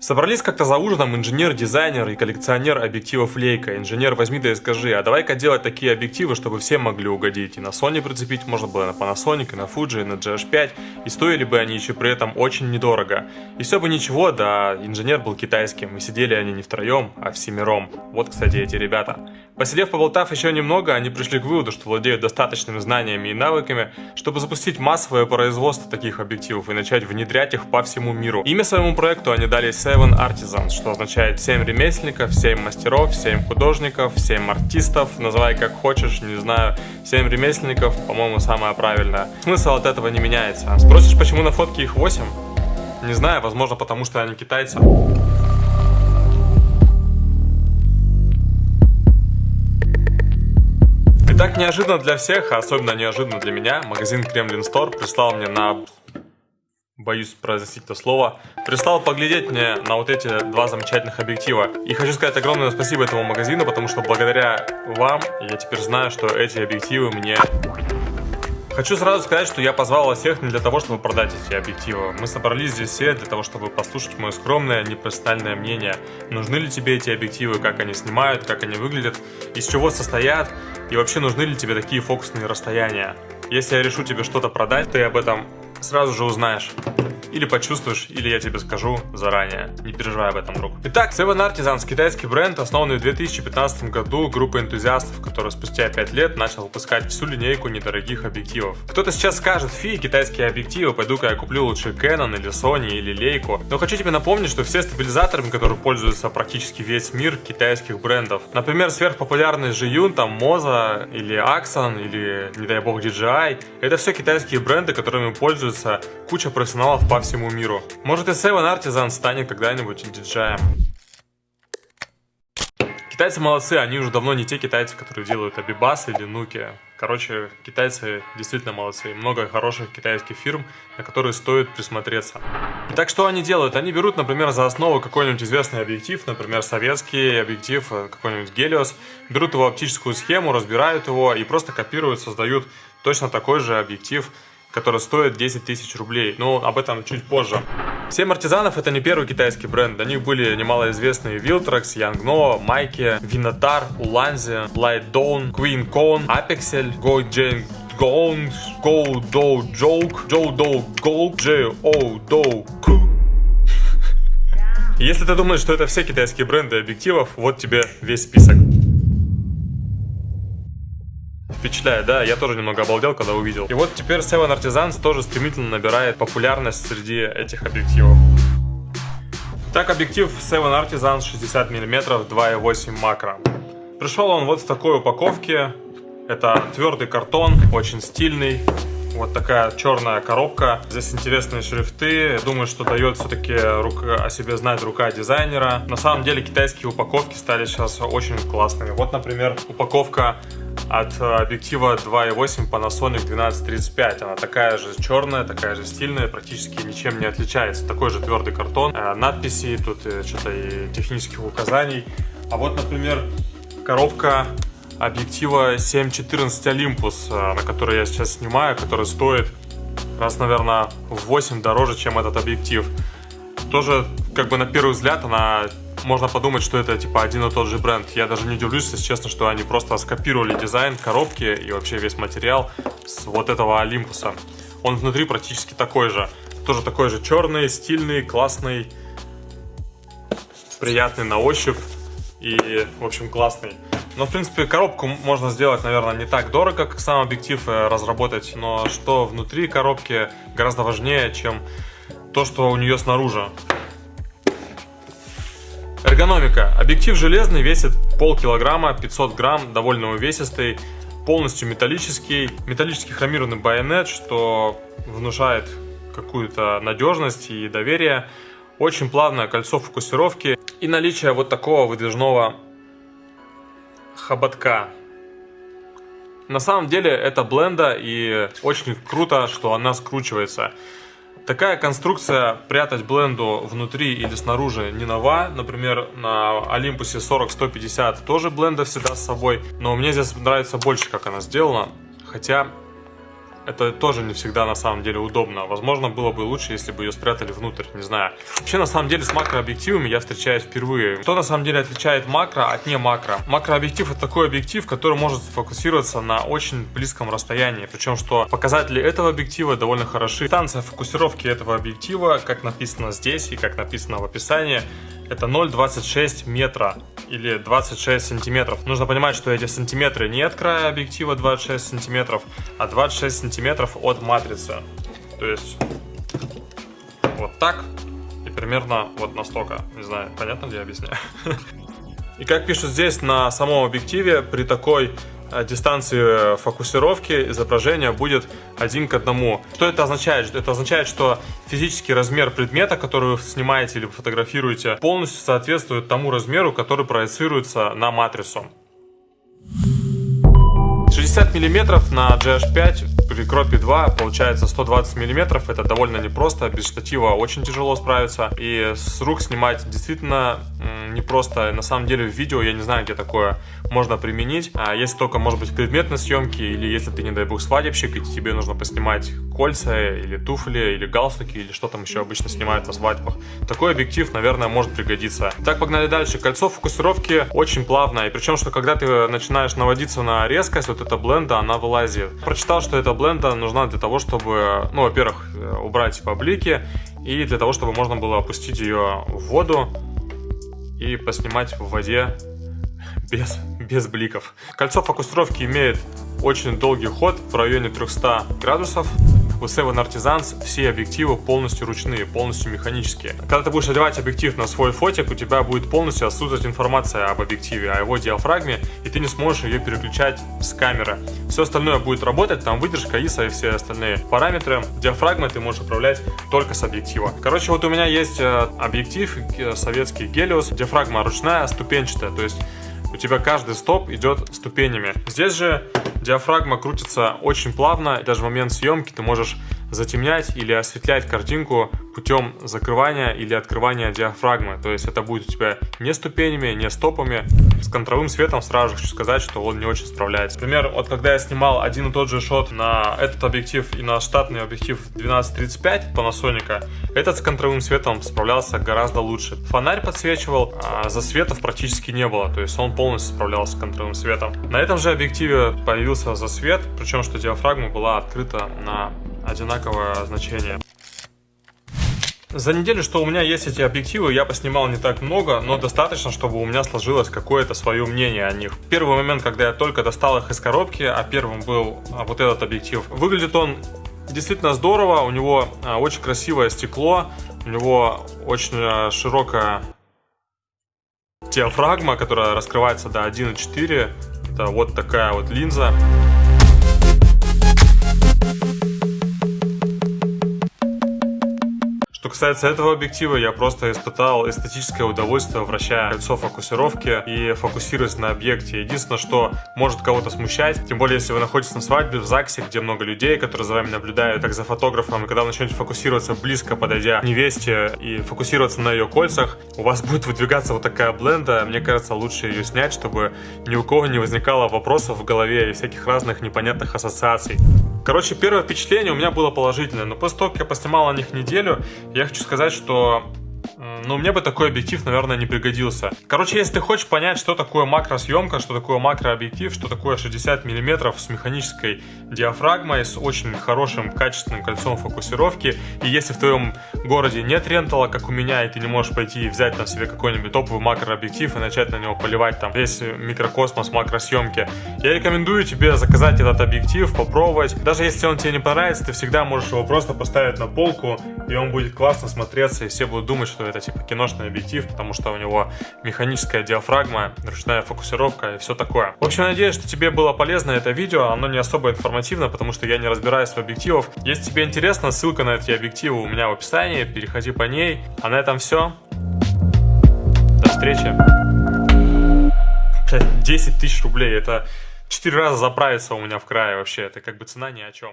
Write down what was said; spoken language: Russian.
Собрались как-то за ужином инженер, дизайнер и коллекционер объективов Leica. Инженер, возьми да и скажи, а давай-ка делать такие объективы, чтобы все могли угодить. И на Sony прицепить можно было на Panasonic, и на Fuji, и на GH5. И стоили бы они еще при этом очень недорого. И все бы ничего, да инженер был китайским. И сидели они не втроем, а всемиром. Вот, кстати, эти ребята. Посидев, поболтав еще немного, они пришли к выводу, что владеют достаточными знаниями и навыками, чтобы запустить массовое производство таких объективов и начать внедрять их по всему миру. Имя своему проекту они дали Seven Artisans, что означает 7 ремесленников, 7 мастеров, 7 художников, 7 артистов, называй как хочешь, не знаю, 7 ремесленников, по-моему, самое правильное. Смысл от этого не меняется. Спросишь, почему на фотке их 8? Не знаю, возможно, потому что они китайцы. так неожиданно для всех, а особенно неожиданно для меня, магазин Кремлин Стор прислал мне на... Боюсь произносить это слово. Прислал поглядеть мне на вот эти два замечательных объектива. И хочу сказать огромное спасибо этому магазину, потому что благодаря вам я теперь знаю, что эти объективы мне Хочу сразу сказать, что я позвал вас всех не для того, чтобы продать эти объективы. Мы собрались здесь все для того, чтобы послушать мое скромное, непрофессиональное мнение. Нужны ли тебе эти объективы, как они снимают, как они выглядят, из чего состоят, и вообще нужны ли тебе такие фокусные расстояния. Если я решу тебе что-то продать, ты об этом сразу же узнаешь. Или почувствуешь, или я тебе скажу заранее. Не переживай об этом, друг. Итак, Seven Artisans, китайский бренд, основанный в 2015 году группой энтузиастов, который спустя 5 лет начал выпускать всю линейку недорогих объективов. Кто-то сейчас скажет, фи, китайские объективы, пойду-ка я куплю лучше Canon или Sony или Leica. Но хочу тебе напомнить, что все стабилизаторы, которыми пользуется практически весь мир китайских брендов. Например, сверхпопулярный Zhiyun, там Moza или Axon или, не дай бог, DJI. Это все китайские бренды, которыми пользуются куча профессионалов по всему миру. Может и Seven Artisan станет когда-нибудь диджаем. Китайцы молодцы, они уже давно не те китайцы, которые делают Абибас или Нуки. Короче, китайцы действительно молодцы. Много хороших китайских фирм, на которые стоит присмотреться. Итак, что они делают? Они берут, например, за основу какой-нибудь известный объектив, например, советский объектив, э, какой-нибудь Гелиос, берут его оптическую схему, разбирают его и просто копируют, создают точно такой же объектив который стоит 10 тысяч рублей. Но об этом чуть позже. Семь артизанов это не первый китайский бренд. До них были немалоизвестные Viltrox, Yangno, Майки, Vinatar, Ulanzi, Light Dawn, Queen Con, Apexel, Go Jane Gong, Go Do Joke, Joe Do Go, J O Do Ku. Если ты думаешь, что это все китайские бренды объективов, вот тебе весь список. Впечатляет, да? Я тоже немного обалдел, когда увидел. И вот теперь Seven Artisans тоже стремительно набирает популярность среди этих объективов. Так, объектив Seven Artisans 60 мм 2.8 макро. Пришел он вот в такой упаковке. Это твердый картон, очень стильный. Вот такая черная коробка. Здесь интересные шрифты. Думаю, что дает все-таки о себе знать рука дизайнера. На самом деле китайские упаковки стали сейчас очень классными. Вот, например, упаковка от э, объектива 2.8 Panasonic 1235. Она такая же черная, такая же стильная, практически ничем не отличается. Такой же твердый картон, э, надписи, тут э, что-то и технических указаний. А вот, например, коробка объектива 7.14 Olympus, на который я сейчас снимаю, который стоит раз, наверное, в 8 дороже, чем этот объектив. Тоже, как бы на первый взгляд, она можно подумать, что это типа один и тот же бренд. Я даже не удивлюсь, если честно, что они просто скопировали дизайн коробки и вообще весь материал с вот этого Олимпуса. Он внутри практически такой же. Тоже такой же черный, стильный, классный, приятный на ощупь и, в общем, классный. Но, в принципе, коробку можно сделать, наверное, не так дорого, как сам объектив э, разработать, но что внутри коробки гораздо важнее, чем то, что у нее снаружи. Эргономика. Объектив железный, весит полкилограмма, 500 грамм, довольно увесистый, полностью металлический. Металлический хромированный байонет, что внушает какую-то надежность и доверие. Очень плавное кольцо фокусировки и наличие вот такого выдвижного хоботка. На самом деле это бленда и очень круто, что она скручивается. Такая конструкция прятать бленду внутри или снаружи не нова. Например, на Олимпусе 40-150 тоже бленда всегда с собой. Но мне здесь нравится больше, как она сделана. Хотя это тоже не всегда на самом деле удобно. Возможно, было бы лучше, если бы ее спрятали внутрь, не знаю. Вообще, на самом деле, с макрообъективами я встречаюсь впервые. Что на самом деле отличает макро от не макро? Макрообъектив это такой объектив, который может сфокусироваться на очень близком расстоянии. Причем, что показатели этого объектива довольно хороши. Дистанция фокусировки этого объектива, как написано здесь и как написано в описании, это 0,26 метра или 26 сантиметров. Нужно понимать, что эти сантиметры не от края объектива 26 сантиметров, а 26 сантиметров от матрицы. То есть вот так и примерно вот настолько. Не знаю, понятно ли я объясняю? И как пишут здесь на самом объективе, при такой дистанции фокусировки изображения будет один к одному. Что это означает? Это означает, что физический размер предмета, который вы снимаете или фотографируете, полностью соответствует тому размеру, который проецируется на матрицу. 60 мм на GH5 при кропе 2 получается 120 мм. Это довольно непросто, без штатива очень тяжело справиться. И с рук снимать действительно непросто. На самом деле в видео я не знаю, где такое можно применить. А если только, может быть, в предметной съемке, или если ты, не дай бог, свадебщик, и тебе нужно поснимать кольца, или туфли, или галстуки, или что там еще обычно снимают на свадьбах. Такой объектив, наверное, может пригодиться. Так, погнали дальше. Кольцо фокусировки очень плавное, и причем, что когда ты начинаешь наводиться на резкость, вот эта бленда, она вылазит. Прочитал, что эта бленда нужна для того, чтобы, ну, во-первых, э, убрать поблики, и для того, чтобы можно было опустить ее в воду, и поснимать в воде без, без бликов. Кольцо фокусировки имеет очень долгий ход в районе 300 градусов. У Seven Artisans все объективы полностью ручные, полностью механические. Когда ты будешь одевать объектив на свой фотик, у тебя будет полностью отсутствовать информация об объективе, о его диафрагме, и ты не сможешь ее переключать с камеры. Все остальное будет работать, там выдержка, ISO и все остальные параметры. Диафрагмой ты можешь управлять только с объектива. Короче, вот у меня есть э, объектив э, советский Helios, диафрагма ручная, ступенчатая, то есть у тебя каждый стоп идет ступенями. Здесь же диафрагма крутится очень плавно, даже в момент съемки ты можешь затемнять или осветлять картинку путем закрывания или открывания диафрагмы. То есть это будет у тебя не ступенями, не стопами. С контровым светом сразу же хочу сказать, что он не очень справляется. Например, вот когда я снимал один и тот же шот на этот объектив и на штатный объектив 1235 Panasonic, этот с контровым светом справлялся гораздо лучше. Фонарь подсвечивал, а засветов практически не было, то есть он полностью справлялся с контровым светом. На этом же объективе появился засвет, причем что диафрагма была открыта на одинаковое значение. За неделю, что у меня есть эти объективы, я поснимал не так много, но достаточно, чтобы у меня сложилось какое-то свое мнение о них. Первый момент, когда я только достал их из коробки, а первым был а, вот этот объектив. Выглядит он действительно здорово, у него а, очень красивое стекло, у него очень а, широкая диафрагма, которая раскрывается до 1.4. Это вот такая вот линза. Что касается этого объектива, я просто испытал эстетическое удовольствие, вращая кольцо фокусировки и фокусируясь на объекте. Единственное, что может кого-то смущать, тем более, если вы находитесь на свадьбе в ЗАГСе, где много людей, которые за вами наблюдают, как за фотографом, и когда вы начнете фокусироваться близко, подойдя к невесте и фокусироваться на ее кольцах, у вас будет выдвигаться вот такая бленда. Мне кажется, лучше ее снять, чтобы ни у кого не возникало вопросов в голове и всяких разных непонятных ассоциаций. Короче, первое впечатление у меня было положительное, но после того, как я поснимал на них неделю, я хочу сказать, что ну, мне бы такой объектив, наверное, не пригодился. Короче, если ты хочешь понять, что такое макросъемка, что такое макрообъектив, что такое 60 мм с механической диафрагмой, с очень хорошим качественным кольцом фокусировки, и если в твоем городе нет рентала, как у меня, и ты не можешь пойти и взять там себе какой-нибудь топовый макрообъектив и начать на него поливать там весь микрокосмос макросъемки, я рекомендую тебе заказать этот объектив, попробовать. Даже если он тебе не понравится, ты всегда можешь его просто поставить на полку, и он будет классно смотреться, и все будут думать, что это типа киношный объектив, потому что у него механическая диафрагма, ручная фокусировка и все такое. В общем, надеюсь, что тебе было полезно это видео, оно не особо информативно, потому что я не разбираюсь в объективах. Если тебе интересно, ссылка на эти объективы у меня в описании, переходи по ней. А на этом все. До встречи. 10 тысяч рублей, это 4 раза заправиться у меня в крае вообще, это как бы цена ни о чем.